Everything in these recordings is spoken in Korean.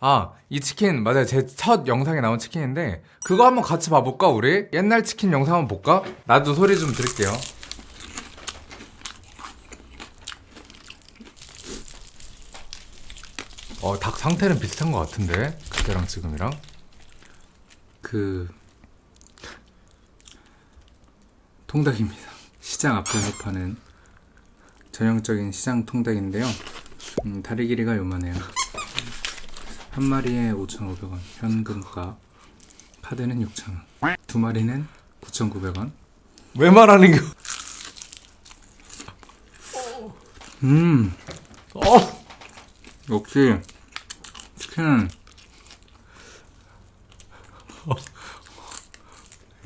아, 이 치킨, 맞아요. 제 첫 영상에 나온 치킨인데, 그거 한번 같이 봐볼까, 우리? 옛날 치킨 영상 한번 볼까? 나도 소리 좀 들을게요. 어, 닭 상태는 비슷한 것 같은데? 그때랑 지금이랑? 그 통닭입니다. 시장 앞에서 파는 전형적인 시장 통닭인데요. 음, 다리 길이가 요만해요. 한 마리에 5,500원 현금가 카드는 6,000원 두 마리는 9,900원 왜 말하는 게, 음 어! 역시 치킨은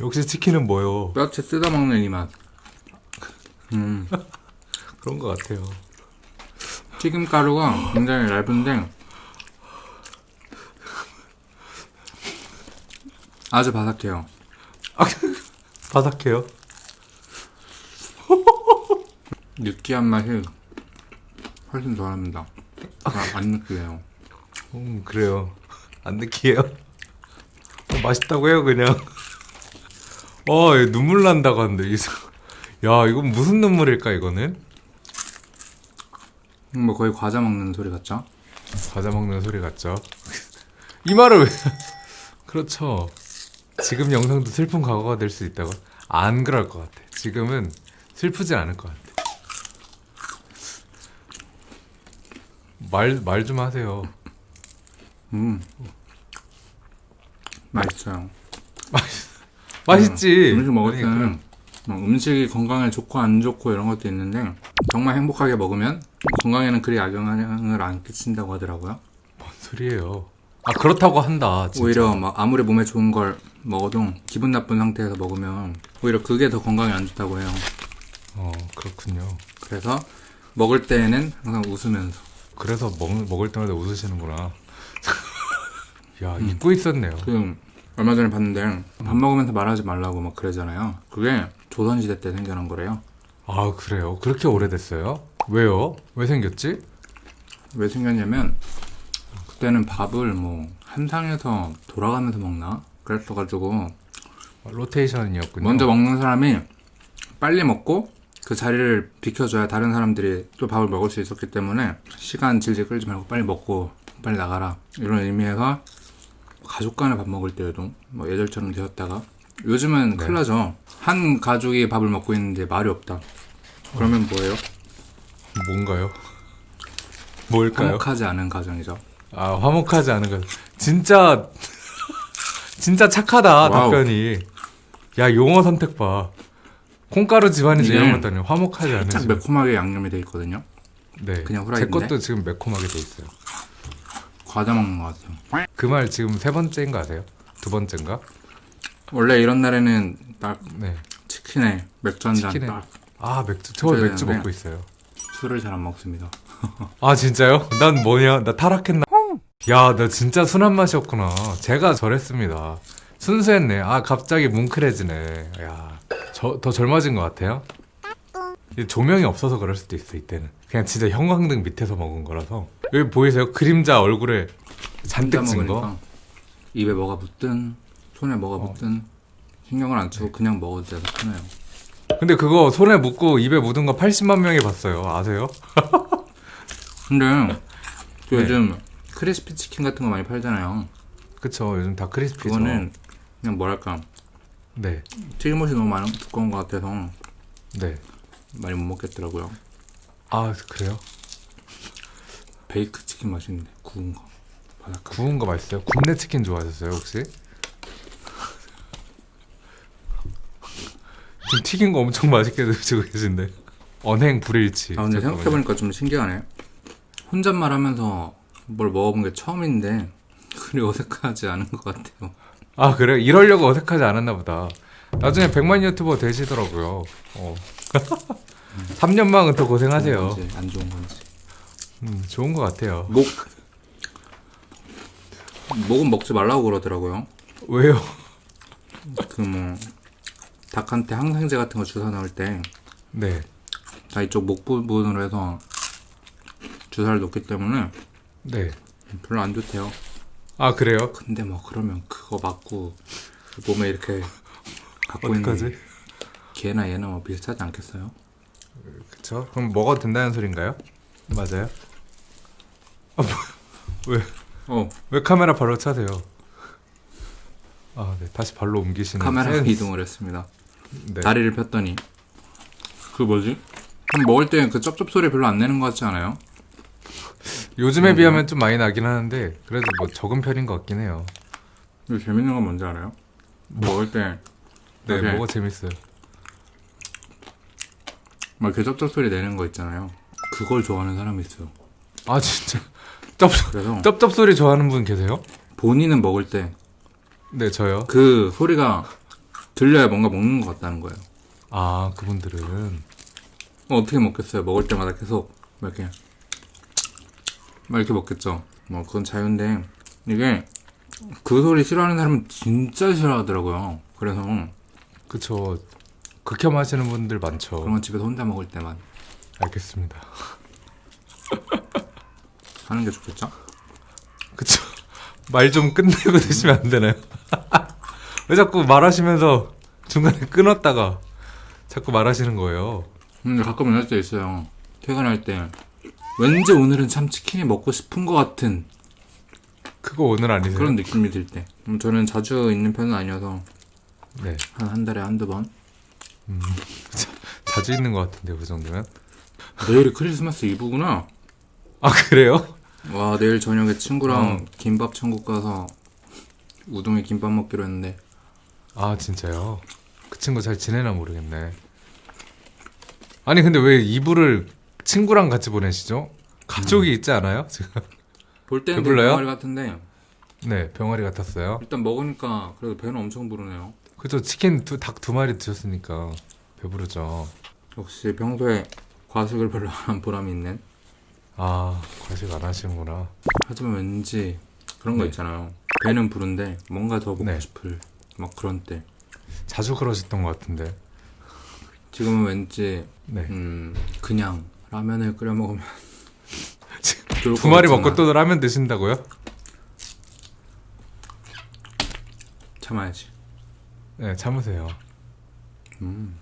역시 치킨은 뭐요? 뼈채 뜯어 먹는 이 맛. 음 그런 것 같아요. 튀김 가루가 굉장히 얇은데 아주 바삭해요. 바삭해요. 느끼한 맛이 훨씬 덜합니다. 아, 안 느끼해요. 음, 그래요. 안 느끼해요? 어, 맛있다고 해요, 그냥. 어, 얘 눈물 난다고 하는데. 야, 이건 무슨 눈물일까, 이거는? 뭐 거의 과자 먹는 소리 같죠? 과자 먹는 소리 같죠? 이 말을 왜. 그렇죠. 지금 영상도 슬픈 과거가 될 수 있다고? 안 그럴 것 같아. 지금은 슬프지 않을 것 같아. 말, 말 좀 하세요. 음 맛있어요. 맛있지? 음식 먹을 아니, 때는 뭐 음식이 건강에 좋고 안 좋고 이런 것도 있는데 정말 행복하게 먹으면 건강에는 그리 악영향을 안 끼친다고 하더라고요. 뭔 소리예요? 아 그렇다고 한다. 진짜. 오히려 막 아무리 몸에 좋은 걸 먹어도 기분 나쁜 상태에서 먹으면 오히려 그게 더 건강에 안 좋다고 해요. 어 그렇군요. 그래서 먹을 때에는 항상 웃으면서 그래서 먹, 먹을 때마다 웃으시는구나. 야 잊고 있었네요. 그 얼마 전에 봤는데 밥 먹으면서 말하지 말라고 막 그러잖아요. 그게 조선시대 때 생겨난 거래요. 아 그래요? 그렇게 오래됐어요? 왜요? 왜 생겼지? 왜 생겼냐면 그때는 밥을 뭐 한상에서 돌아가면서 먹나 그랬어가지고 아, 로테이션이었군요. 먼저 먹는 사람이 빨리 먹고 그 자리를 비켜줘야 다른 사람들이 또 밥을 먹을 수 있었기 때문에 시간 질질 끌지 말고 빨리 먹고 빨리 나가라 이런 의미에서 가족 간에 밥 먹을 때에도 뭐 예절처럼 되었다가 요즘은 네. 큰일 나죠 한 가족이 밥을 먹고 있는데 말이 없다 그러면 뭐예요? 뭔가요? 뭘까요? 화목하지 않은 가정이죠 아 화목하지 않은 것. 진짜 진짜 착하다 wow. 답변이. 야 용어 선택 봐. 콩가루 집안이지 이런 것도 아니고 화목하지 않은 살짝 집. 매콤하게 양념이 돼 있거든요 네. 그냥 제 후라이인데? 것도 지금 매콤하게 돼 있어요. 과자 먹는 것 같아요 그 말 지금 세 번째인 거 아세요? 두 번째인가? 원래 이런 날에는 딱 네. 치킨에 맥주 한잔 치킨에. 딱아 맥주 저 맥주. 먹고 있어요. 술을 잘 안 먹습니다 아 진짜요? 난 뭐냐? 나 타락했나? 야, 나 진짜 순한 맛이었구나. 제가 저랬습니다. 순수했네. 아, 갑자기 뭉클해지네. 야, 저, 더 젊어진 것 같아요? 이 조명이 없어서 그럴 수도 있어, 이때는. 그냥 진짜 형광등 밑에서 먹은 거라서. 여기 보이세요? 그림자 얼굴에 잔뜩 찐 거? 입에 뭐가 붙든 손에 뭐가 어. 붙든 신경을 안 쓰고 그냥 먹어도 돼서 편해요. 근데 그거 손에 묻고 입에 묻은 거 80만 명이 봤어요. 아세요? 근데 그 네. 요즘 크리스피 치킨 같은 거 많이 팔잖아요. 그쵸. 요즘 다 크리스피죠. 그거는 그냥 뭐랄까 네. 튀김옷이 너무 많은 두꺼운 것 같아서 네. 많이 못 먹겠더라고요. 아, 그래요? 베이크 치킨 맛있는데 구운 거 바삭하게. 구운 거 맛있어요? 굽네 치킨 좋아하셨어요 혹시? 지금 튀긴 거 엄청 맛있게 드시고 계신데 언행 불일치 아 근데 잠깐만요. 생각해보니까 좀 신기하네. 혼잣말 하면서 뭘 먹어본 게 처음인데 그리 어색하지 않은 것 같아요. 아 그래요? 이러려고 어색하지 않았나 보다 나중에 100만 유튜버 되시더라고요 어. 3년만은 더 고생하세요 좋은 건지 안 좋은 건지. 음, 좋은 것 같아요 목 목은 먹지 말라고 그러더라고요. 왜요? 그 뭐 닭한테 항생제 같은 거 주사 넣을 때다네 이쪽 목 부분으로 해서 주사를 놓기 때문에 네. 별로 안 좋대요. 아 그래요? 근데 뭐 그러면 그거 맞고 몸에 이렇게 갖고 있는 어떡하지? 개나 얘나 뭐 비슷하지 않겠어요? 그쵸? 그럼 먹어도 된다는 소린가요? 맞아요? 아, 뭐, 왜, 어 왜 카메라 발로 차세요? 아, 네. 다시 발로 옮기시는 카메라 센스. 이동을 했습니다. 네. 다리를 폈더니 그 뭐지? 그럼 먹을 때 그 쩝쩝 소리 별로 안 내는 것 같지 않아요? 요즘에 음. 비하면 좀 많이 나긴 하는데 그래도 뭐 적은 편인 것 같긴 해요. 근데 재밌는 건 뭔지 알아요? 먹을 때 네. 뭐가 재밌어요. 막 이렇게 쩝쩝 소리 내는 거 있잖아요. 그걸 좋아하는 사람이 있어요. 아 진짜 쩝 그래서 쩝쩝 소리 좋아하는 분 계세요? 본인은 먹을 때그 네, 저요. 소리가 들려야 뭔가 먹는 것 같다는 거예요. 아 그분들은 어, 어떻게 먹겠어요? 먹을 때마다 계속 막 이렇게 막 이렇게 먹겠죠. 뭐 그건 자유인데 이게 그 소리 싫어하는 사람은 진짜 싫어하더라고요. 그래서 그쵸 극혐하시는 분들 많죠. 건 집에서 혼자 먹을 때만 알겠습니다. 하는 게 좋겠죠? 그쵸. 말 좀 끝내고 드시면 안 되나요? 왜 자꾸 말하시면서 중간에 끊었다가 자꾸 말하시는 거예요? 근데 가끔 이럴 때 있어요. 퇴근할 때 왠지 오늘은 참 치킨이 먹고 싶은 것 같은 그거 오늘 아니세요? 그런 느낌이 들 때. 음, 저는 자주 있는 편은 아니어서 네. 한 한 달에 한두 번. 자주 있는 것 같은데요, 그 정도면? 내일이 크리스마스 이브구나. 아, 그래요? 와 내일 저녁에 친구랑 어. 김밥 천국 가서 우동에 김밥 먹기로 했는데 아, 진짜요? 그 친구 잘 지내나 모르겠네. 아니, 근데 왜 이불을 친구랑 같이 보내시죠? 가족이 있지 않아요? 지금? 볼 때는 배불러요? 병아리 같은데 네, 병아리 같았어요. 일단 먹으니까 그래도 배는 엄청 부르네요. 그죠, 치킨 두, 닭 두 마리 드셨으니까 배부르죠. 역시 평소에 과식을 별로 안 한 보람이 있는. 아, 과식 안 하시는구나. 하지만 왠지 그런 거 네. 있잖아요. 배는 부른데 뭔가 더 먹고 네. 싶을 막 그런 때. 자주 그러셨던 것 같은데. 지금은 왠지 네. 음 그냥 라면을 끓여 먹으면 두것 마리 먹고 또 라면 드신다고요? 참아야지. 네, 참으세요. 음.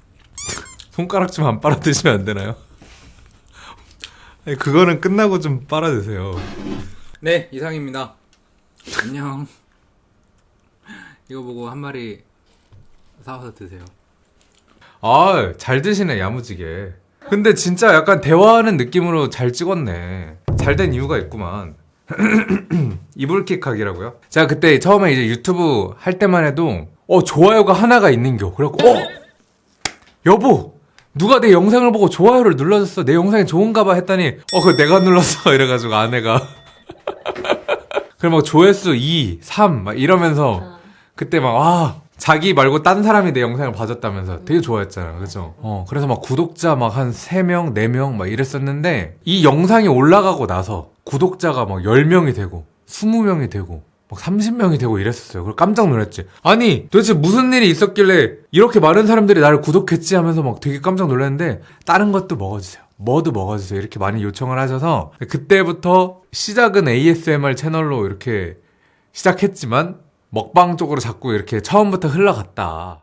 손가락 좀 안 빨아 드시면 안 되나요? 아니, 그거는 끝나고 좀 빨아 드세요. 네 이상입니다. 안녕. 이거 보고 한 마리 사와서 드세요. 아, 잘 드시네, 야무지게. 근데 진짜 약간 대화하는 느낌으로 잘 찍었네. 잘 된 이유가 있구만. 이불킥하기라고요? 제가 그때 처음에 이제 유튜브 할 때만 해도 어 좋아요가 하나가 있는겨. 그래갖고 어 여보 누가 내 영상을 보고 좋아요를 눌러줬어. 내 영상이 좋은가 봐 했더니 어 그거 내가 눌렀어 이래가지고 아내가 그럼 막 조회수 2, 3 막 이러면서 그때 막 와 자기 말고 딴 사람이 내 영상을 봐줬다면서 되게 좋아했잖아 그죠? 어 그래서 막 구독자 막 한 3명 4명 막 이랬었는데 이 영상이 올라가고 나서 구독자가 막 10명이 되고 20명이 되고 막 30명이 되고 이랬었어요. 그래서 깜짝 놀랐지. 아니 도대체 무슨 일이 있었길래 이렇게 많은 사람들이 나를 구독했지 하면서 막 되게 깜짝 놀랐는데 다른 것도 먹어주세요. 뭐도 먹어주세요. 이렇게 많이 요청을 하셔서 그때부터 시작은 ASMR 채널로 이렇게 시작했지만 먹방 쪽으로 자꾸 이렇게 처음부터 흘러갔다.